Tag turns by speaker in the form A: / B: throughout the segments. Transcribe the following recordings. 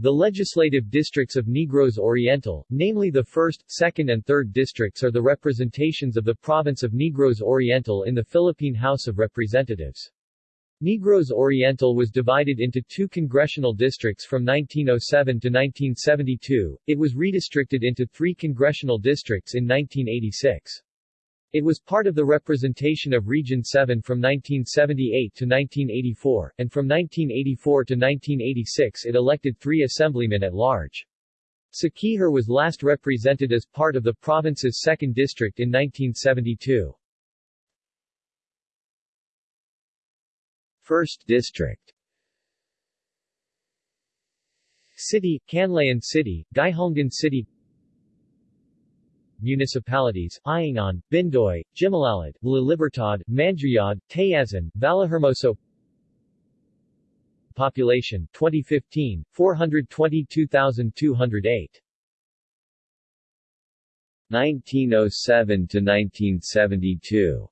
A: The legislative districts of Negros Oriental, namely the 1st, 2nd and 3rd districts are the representations of the province of Negros Oriental in the Philippine House of Representatives. Negros Oriental was divided into two congressional districts from 1907 to 1972, it was redistricted into three congressional districts in 1986. It was part of the representation of Region 7 from 1978 to 1984, and from 1984 to 1986 it elected three assemblymen at large. Siquijor was last represented as part of the province's 2nd district in 1972. 1st District City, Canlaon City, Guihulngan City municipalities, Ayungon, Bindoy, Jimalalud, La Libertad, Manjuyod, Tayasan, Vallehermoso Population 2015, 422,208 1907 to 1972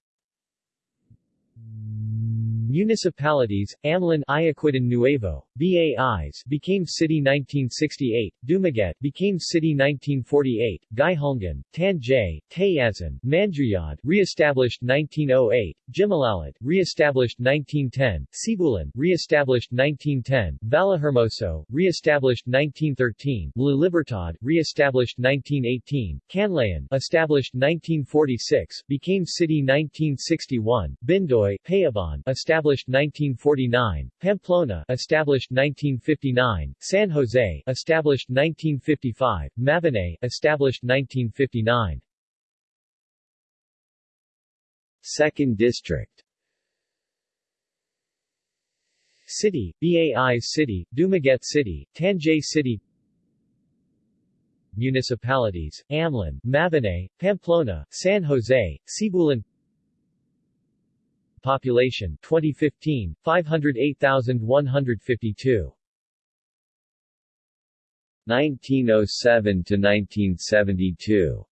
A: Municipalities, Amlan Ayuquitan Nuevo, Bais became city 1968, Dumaguete became city 1948, Guihulngan, Tanjay, Tayasan, Manjuyod re-established 1908, Jimalalud re-established 1910, Sibulan re-established 1910, Vallehermoso re-established 1913, La Libertad re-established 1918, Canlaon established 1946, became city 1961, Bindoy Payabon established established 1949, Pamplona established 1959, San Jose established 1955, Mabinay established 1959. Second District City, Bais City, Dumaguete City, Tanjay City Municipalities, Amlan, Mabinay, Pamplona, San Jose, Sibulan Population 2015 508,152 1907 to 1972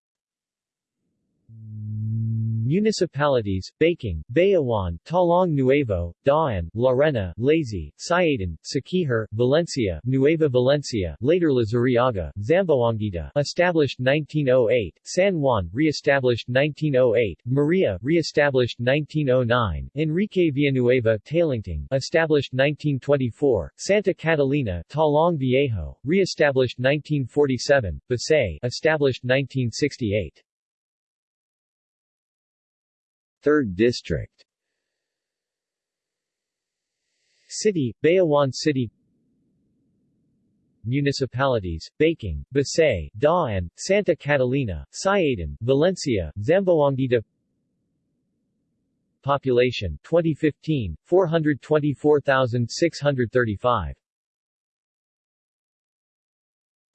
A: Municipalities, Bacong, Bayawan, Tolong Nuevo, Dauin, Larena, Lazi, Siaton, Siquijor, Valencia, Nueva Valencia, later Luzurriaga, Zamboanguita, established 1908, San Juan, re-established 1908, Maria, re-established 1909, Enrique Villanueva, Talingting, established 1924, Santa Catalina, Tolong Viejo, re-established 1947, Basay, established 1968. 3rd District. City, Bayawan City. Municipalities, Bacong, Basay, Dauin, Santa Catalina, Siaton, Valencia, Zamboanguita Population 2015, 424,635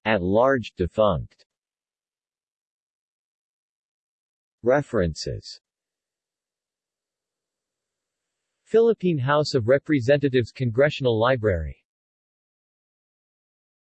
A: At large defunct. References Philippine House of Representatives Congressional Library